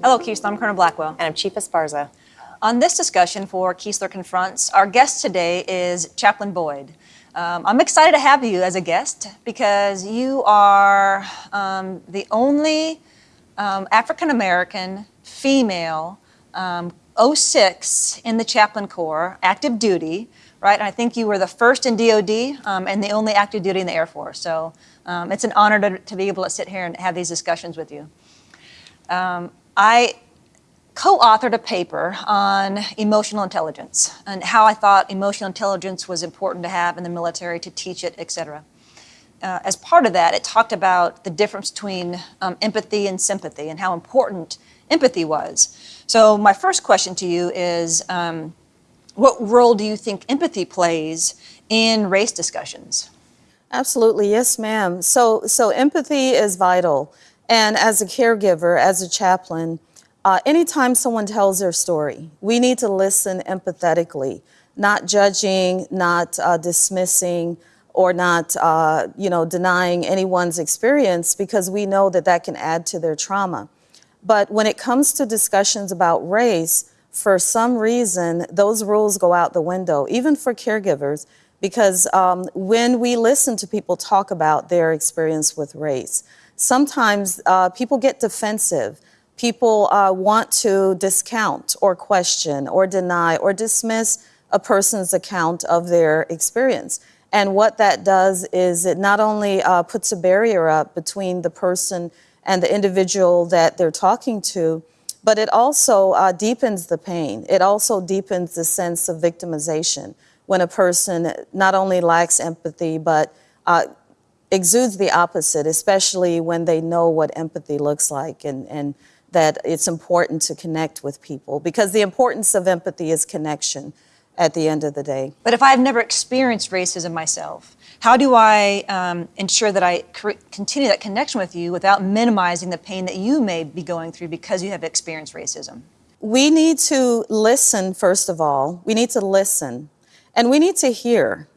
Hello, Keesler. I'm Colonel Blackwell. And I'm Chief Esparza. On this discussion for Keesler Confronts, our guest today is Chaplain Boyd. Um, I'm excited to have you as a guest because you are um, the only um, African American female um, 06 in the Chaplain Corps, active duty, right? And I think you were the first in DOD um, and the only active duty in the Air Force. So um, it's an honor to, to, be able to sit here and have these discussions with you. I co-authored a paper on emotional intelligence and how I thought emotional intelligence was important to have in the military to teach it, etc. Uh, as part of that, it talked about the difference between um, empathy and sympathy and how important empathy was. So my first question to you is, um, what role do you think empathy plays in race discussions? Absolutely, yes ma'am. So, so empathy is vital. And as a caregiver, as a chaplain, uh, anytime someone tells their story, we need to listen empathetically, not judging, not uh, dismissing, or not, uh, you know, denying anyone's experience because we know that that can add to their trauma. But when it comes to discussions about race, for some reason, those rules go out the window, even for caregivers, because um, when we listen to people talk about their experience with race, sometimes uh, people get defensive people uh, want to discount or question or deny or dismiss a person's account of their experience. And what that does is it not only uh, puts a barrier up between the person and the individual that they're talking to, but it also uh, deepens the pain. It also deepens the sense of victimization when a person not only lacks empathy, but uh, exudes the opposite, especially when they know what empathy looks like and, and that it's important to connect with people because the importance of empathy is connection at the end of the day. But if I've never experienced racism myself, how do I um, ensure that I continue that connection with you without minimizing the pain that you may be going through because you have experienced racism? We need to listen, first of all. We need to listen. And we need to hear.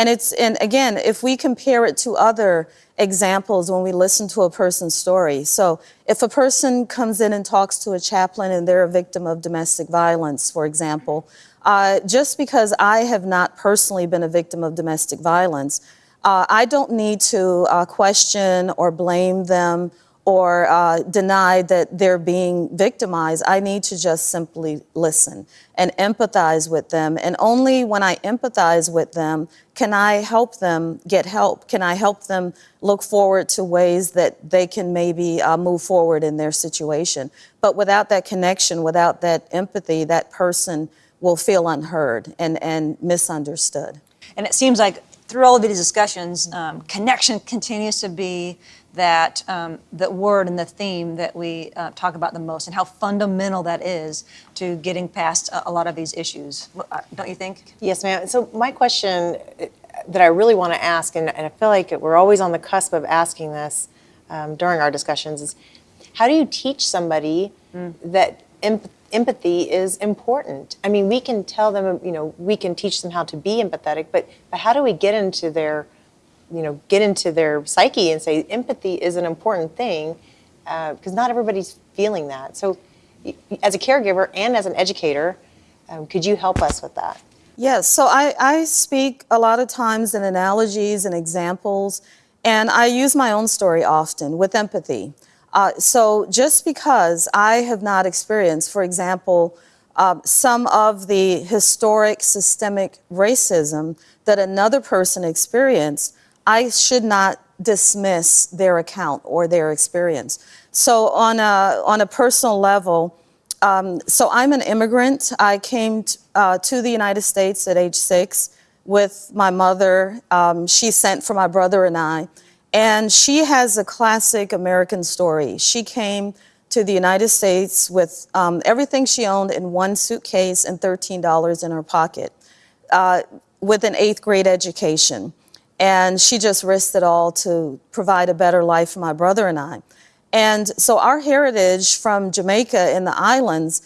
And it's, and again, if we compare it to other examples when we listen to a person's story. So if a person comes in and talks to a chaplain and they're a victim of domestic violence, for example, uh, just because I have not personally been a victim of domestic violence, uh, I don't need to uh, question or blame them or uh, deny that they're being victimized. I need to just simply listen and empathize with them. And only when I empathize with them can I help them get help. Can I help them look forward to ways that they can maybe uh, move forward in their situation. But without that connection, without that empathy, that person will feel unheard and, and misunderstood. And it seems like through all of these discussions, um, connection continues to be that um, the word and the theme that we uh, talk about the most and how fundamental that is to getting past a, a lot of these issues. Uh, don't you think? Yes, ma'am. So my question uh, that I really want to ask, and, and, I feel like we're always on the cusp of asking this um, during our discussions, is how do you teach somebody mm. that empathy is important? I mean, we can tell them, you know, we can teach them how to be empathetic, but, but how do we get into their you know, get into their psyche and say empathy is an important thing because uh, not everybody's feeling that. So as a caregiver and as an educator, um, could you help us with that? Yes, so I, I speak a lot of times in analogies and examples, and I use my own story often with empathy. Uh, so just because I have not experienced, for example, uh, some of the historic systemic racism that another person experienced, I should not dismiss their account or their experience. So on a, on a personal level, um, so I'm an immigrant. I came uh, to the United States at age six with my mother. Um, she sent for my brother and I. And she has a classic American story. She came to the United States with um, everything she owned in one suitcase and $13 in her pocket uh, with an eighth grade education. And she just risked it all to provide a better life for my brother and I. And so our heritage from Jamaica in the islands,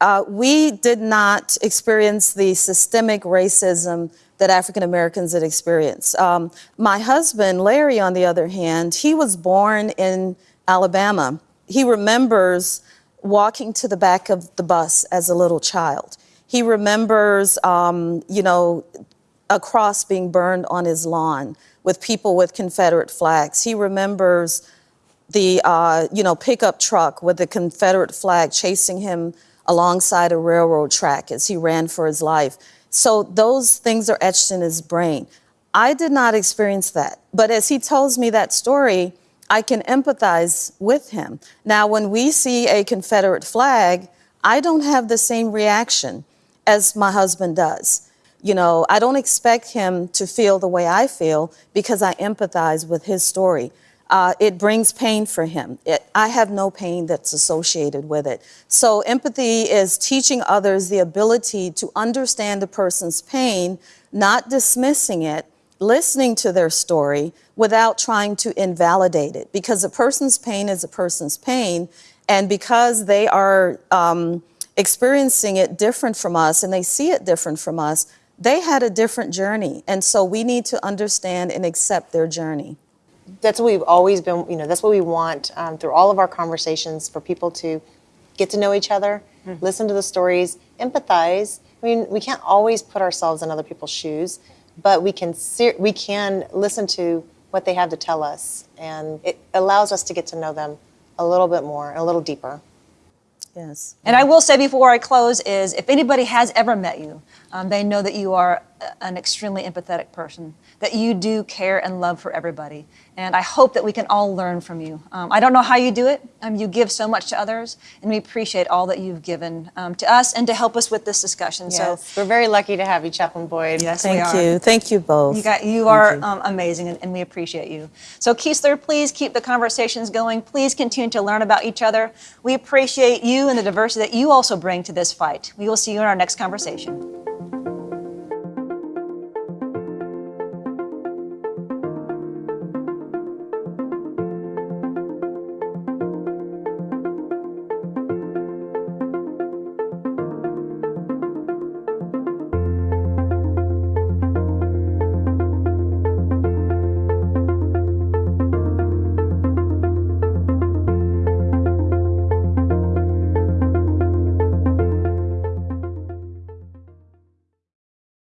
uh, we did not experience the systemic racism that African Americans had experienced. Um, my husband, Larry, on the other hand, he was born in Alabama. He remembers walking to the back of the bus as a little child. He remembers, um, you know, a cross being burned on his lawn with people with Confederate flags. He remembers the uh, you know pickup truck with the Confederate flag chasing him alongside a railroad track as he ran for his life. So those things are etched in his brain. I did not experience that, but as he tells me that story, I can empathize with him. Now, when we see a Confederate flag, I don't have the same reaction as my husband does. You know, I don't expect him to feel the way I feel because I empathize with his story. Uh, it brings pain for him. It, I have no pain that's associated with it. So, empathy is teaching others the ability to understand a person's pain, not dismissing it, listening to their story without trying to invalidate it. Because a person's pain is a person's pain, and because they are um, experiencing it different from us and they see it different from us, they had a different journey. And so, we need to understand and accept their journey. That's what we've always been you know that's what we want um, through all of our conversations for people to get to know each other listen to the stories empathize. I mean we can't always put ourselves in other people's shoes but we can we can listen to what they have to tell us and it allows us to get to know them a little bit more a little deeper Yes. And I will say before I close is if anybody has ever met you, um, they know that you are an extremely empathetic person, that you do care and love for everybody. And I hope that we can all learn from you. Um, I don't know how you do it. Um, you give so much to others, and we appreciate all that you've given um, to us and to help us with this discussion. yes we're very lucky to have you chaplain boyd Yes, we Thank are. you. Thank you both. You got, you Thank are you. Um, amazing, and, and we appreciate you. So, Keesler, please keep the conversations going. Please continue to learn about each other. We appreciate you and the diversity that you also bring to this fight. We will see you in our next conversation.